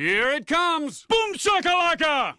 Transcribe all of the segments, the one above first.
Here it comes! Boom shakalaka!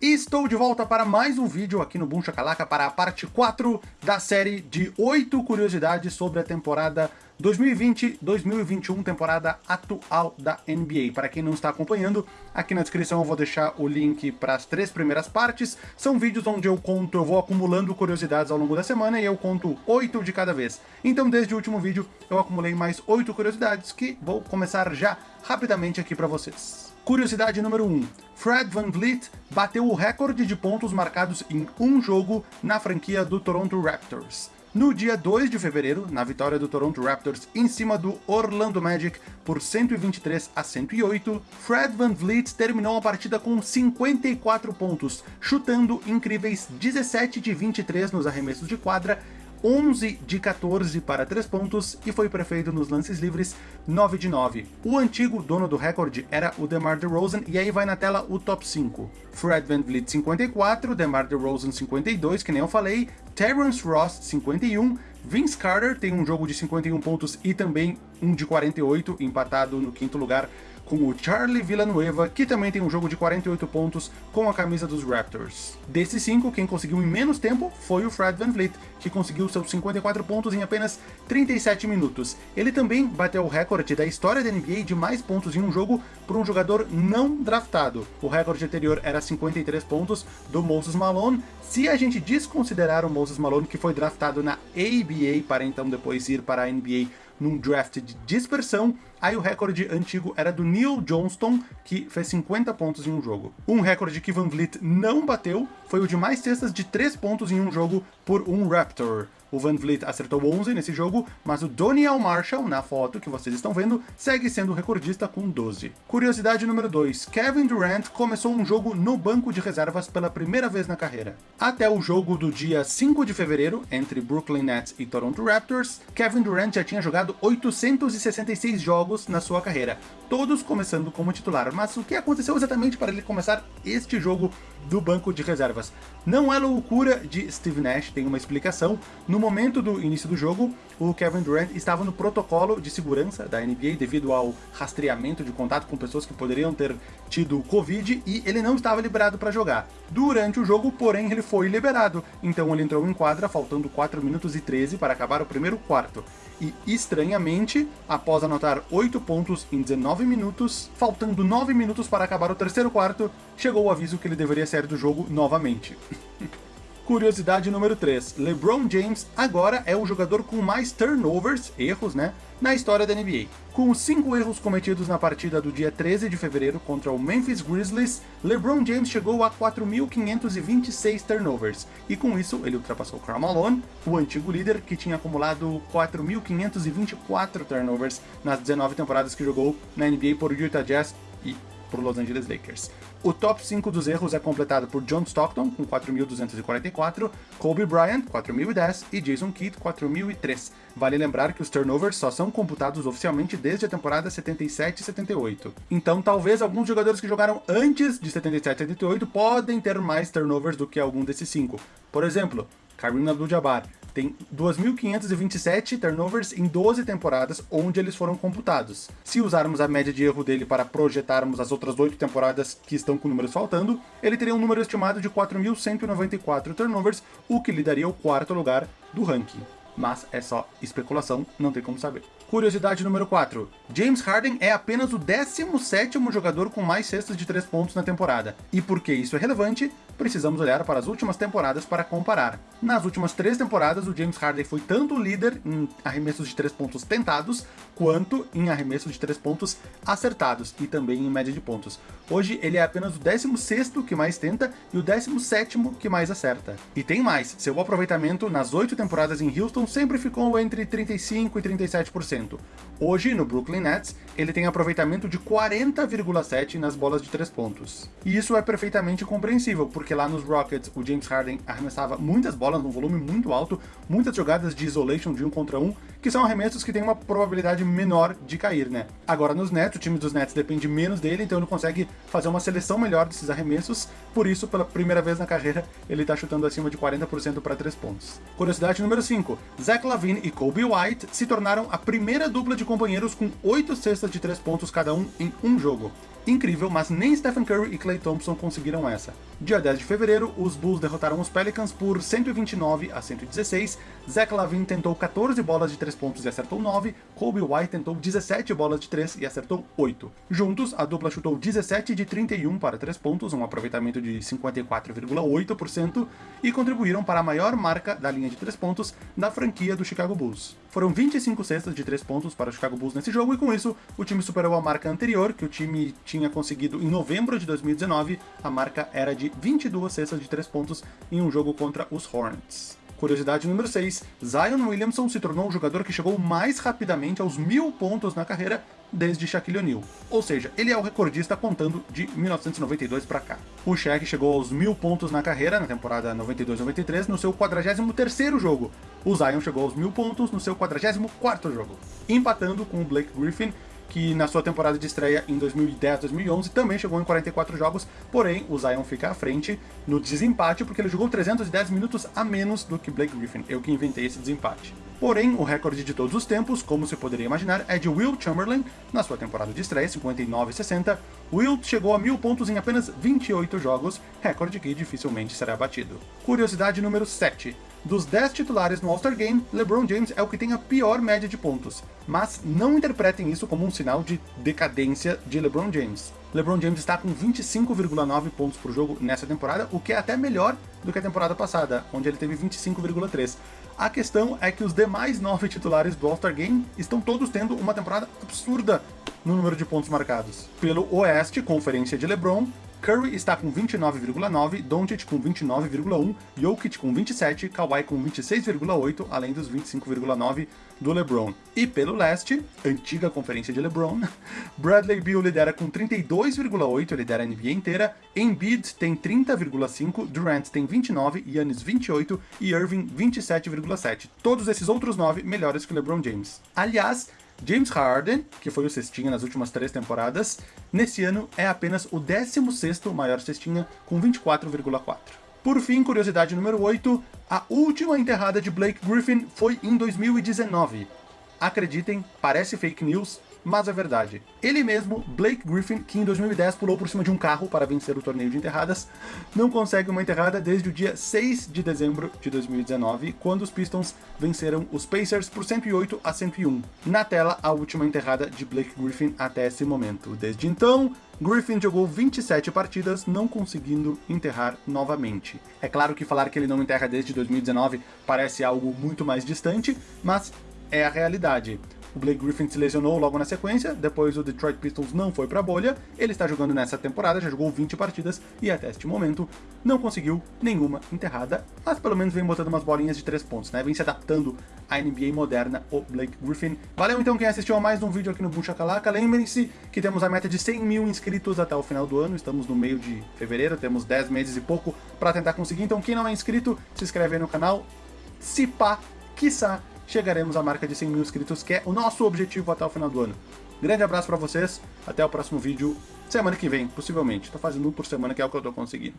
Estou de volta para mais um vídeo aqui no Boom Shakalaka para a parte 4 da série de 8 curiosidades sobre a temporada 2020-2021, temporada atual da NBA. Para quem não está acompanhando, aqui na descrição eu vou deixar o link para as três primeiras partes. São vídeos onde eu conto, eu vou acumulando curiosidades ao longo da semana e eu conto 8 de cada vez. Então desde o último vídeo eu acumulei mais 8 curiosidades que vou começar já rapidamente aqui para vocês. Curiosidade número 1. Fred Van Vliet bateu o recorde de pontos marcados em um jogo na franquia do Toronto Raptors. No dia 2 de fevereiro, na vitória do Toronto Raptors em cima do Orlando Magic por 123 a 108, Fred Van Vliet terminou a partida com 54 pontos, chutando incríveis 17 de 23 nos arremessos de quadra 11 de 14 para 3 pontos e foi prefeito nos lances livres 9 de 9. O antigo dono do recorde era o DeMar DeRozan e aí vai na tela o top 5. Fred VanVleet 54, DeMar DeRozan 52, que nem eu falei, Terrence Ross 51, Vince Carter tem um jogo de 51 pontos e também um de 48, empatado no quinto lugar com o Charlie Villanueva, que também tem um jogo de 48 pontos com a camisa dos Raptors. Desses cinco, quem conseguiu em menos tempo foi o Fred VanVleet, que conseguiu seus 54 pontos em apenas 37 minutos. Ele também bateu o recorde da história da NBA de mais pontos em um jogo por um jogador não draftado. O recorde anterior era 53 pontos do Moses Malone, se a gente desconsiderar o Moses Malone, que foi draftado na ABA para então depois ir para a NBA num draft de dispersão, aí o recorde antigo era do Neil Johnston, que fez 50 pontos em um jogo. Um recorde que Van Vliet não bateu foi o de mais cestas de 3 pontos em um jogo por um Raptor. O Van Vliet acertou 11 nesse jogo, mas o Doniel Marshall, na foto que vocês estão vendo, segue sendo recordista com 12. Curiosidade número 2. Kevin Durant começou um jogo no banco de reservas pela primeira vez na carreira. Até o jogo do dia 5 de fevereiro, entre Brooklyn Nets e Toronto Raptors, Kevin Durant já tinha jogado 866 jogos na sua carreira, todos começando como titular. Mas o que aconteceu exatamente para ele começar este jogo do banco de reservas. Não é loucura de Steve Nash, tem uma explicação. No momento do início do jogo, o Kevin Durant estava no protocolo de segurança da NBA devido ao rastreamento de contato com pessoas que poderiam ter tido Covid e ele não estava liberado para jogar. Durante o jogo, porém, ele foi liberado, então ele entrou em quadra faltando 4 minutos e 13 para acabar o primeiro quarto. E, estranhamente, após anotar 8 pontos em 19 minutos, faltando 9 minutos para acabar o terceiro quarto, chegou o aviso que ele deveria sair do jogo novamente. Curiosidade número 3. LeBron James agora é o jogador com mais turnovers, erros, né, na história da NBA. Com os 5 erros cometidos na partida do dia 13 de fevereiro contra o Memphis Grizzlies, LeBron James chegou a 4.526 turnovers, e com isso ele ultrapassou Karl Malone, o antigo líder que tinha acumulado 4.524 turnovers nas 19 temporadas que jogou na NBA por Utah Jazz e por Los Angeles Lakers. O top 5 dos erros é completado por John Stockton, com 4.244, Kobe Bryant, 4.010 e Jason Kidd, 4.003. Vale lembrar que os turnovers só são computados oficialmente desde a temporada 77 e 78. Então talvez alguns jogadores que jogaram antes de 77 e 78 podem ter mais turnovers do que algum desses cinco. Por exemplo, Kareem Abdul-Jabbar, tem 2.527 turnovers em 12 temporadas onde eles foram computados. Se usarmos a média de erro dele para projetarmos as outras 8 temporadas que estão com números faltando, ele teria um número estimado de 4.194 turnovers, o que lhe daria o quarto lugar do ranking. Mas é só especulação, não tem como saber. Curiosidade número 4. James Harden é apenas o 17º jogador com mais cestas de 3 pontos na temporada. E por que isso é relevante? Precisamos olhar para as últimas temporadas para comparar. Nas últimas três temporadas, o James Harden foi tanto líder em arremessos de 3 pontos tentados, quanto em arremessos de 3 pontos acertados, e também em média de pontos. Hoje ele é apenas o 16º que mais tenta e o 17º que mais acerta. E tem mais, seu aproveitamento nas 8 temporadas em Houston sempre ficou entre 35% e 37%. Hoje, no Brooklyn Nets, ele tem aproveitamento de 40,7% nas bolas de 3 pontos. E isso é perfeitamente compreensível, porque lá nos Rockets o James Harden arremessava muitas bolas num volume muito alto, muitas jogadas de isolation de um contra um, que são arremessos que têm uma probabilidade menor de cair, né? Agora nos Nets, o time dos Nets depende menos dele, então ele consegue fazer uma seleção melhor desses arremessos, por isso, pela primeira vez na carreira, ele tá chutando acima de 40% para 3 pontos. Curiosidade número 5. Zach Lavine e Kobe White se tornaram a primeira dupla de companheiros com 8 cestas de 3 pontos cada um em um jogo. Incrível, mas nem Stephen Curry e Klay Thompson conseguiram essa. Dia 10 de fevereiro, os Bulls derrotaram os Pelicans por 129 a 116, Zach Lavine tentou 14 bolas de 3 pontos e acertou 9, Kobe White tentou 17 bolas de 3 e acertou 8. Juntos, a dupla chutou 17 de 31 para 3 pontos, um aproveitamento de 54,8%, e contribuíram para a maior marca da linha de 3 pontos da franquia do Chicago Bulls. Foram 25 cestas de 3 pontos para o Chicago Bulls nesse jogo, e com isso, o time superou a marca anterior, que o time tinha conseguido em novembro de 2019, a marca era de 22 cestas de 3 pontos em um jogo contra os Hornets. Curiosidade número 6, Zion Williamson se tornou o jogador que chegou mais rapidamente aos mil pontos na carreira desde Shaquille O'Neal. Ou seja, ele é o recordista contando de 1992 para cá. O Shaq chegou aos mil pontos na carreira na temporada 92-93 no seu 43º jogo. O Zion chegou aos mil pontos no seu 44º jogo, empatando com o Blake Griffin que na sua temporada de estreia em 2010-2011 também chegou em 44 jogos, porém o Zion fica à frente no desempate porque ele jogou 310 minutos a menos do que Blake Griffin, eu que inventei esse desempate. Porém, o recorde de todos os tempos, como se poderia imaginar, é de Will Chamberlain, na sua temporada de estreia, 59-60. Wilt chegou a mil pontos em apenas 28 jogos, recorde que dificilmente será batido. Curiosidade número 7. Dos 10 titulares no All-Star Game, LeBron James é o que tem a pior média de pontos, mas não interpretem isso como um sinal de decadência de LeBron James. LeBron James está com 25,9 pontos por jogo nessa temporada, o que é até melhor do que a temporada passada, onde ele teve 25,3. A questão é que os demais nove titulares do All-Star Game estão todos tendo uma temporada absurda no número de pontos marcados. Pelo Oeste, Conferência de LeBron, Curry está com 29,9, Doncic com 29,1, Jokic com 27, Kawhi com 26,8, além dos 25,9 do LeBron. E pelo leste, antiga conferência de LeBron, Bradley Beal lidera com 32,8, lidera a NBA inteira, Embiid tem 30,5, Durant tem 29, Giannis 28 e Irving 27,7. Todos esses outros nove melhores que LeBron James. Aliás, James Harden, que foi o cestinha nas últimas três temporadas, nesse ano é apenas o 16º maior cestinha, com 24,4. Por fim, curiosidade número 8, a última enterrada de Blake Griffin foi em 2019. Acreditem, parece fake news, mas é verdade. Ele mesmo, Blake Griffin, que em 2010 pulou por cima de um carro para vencer o torneio de enterradas, não consegue uma enterrada desde o dia 6 de dezembro de 2019, quando os Pistons venceram os Pacers por 108 a 101. Na tela, a última enterrada de Blake Griffin até esse momento. Desde então, Griffin jogou 27 partidas, não conseguindo enterrar novamente. É claro que falar que ele não enterra desde 2019 parece algo muito mais distante, mas é a realidade. O Blake Griffin se lesionou logo na sequência, depois o Detroit Pistons não foi pra bolha, ele está jogando nessa temporada, já jogou 20 partidas e até este momento não conseguiu nenhuma enterrada, mas pelo menos vem botando umas bolinhas de 3 pontos, né? Vem se adaptando à NBA moderna, o Blake Griffin. Valeu então quem assistiu a mais um vídeo aqui no Boom Shakalaka. Lembrem-se que temos a meta de 100 mil inscritos até o final do ano, estamos no meio de fevereiro, temos 10 meses e pouco para tentar conseguir, então quem não é inscrito, se inscreve aí no canal, se pá, quiçá, chegaremos à marca de 100 mil inscritos, que é o nosso objetivo até o final do ano. Grande abraço para vocês, até o próximo vídeo, semana que vem, possivelmente. Tô fazendo um por semana, que é o que eu tô conseguindo.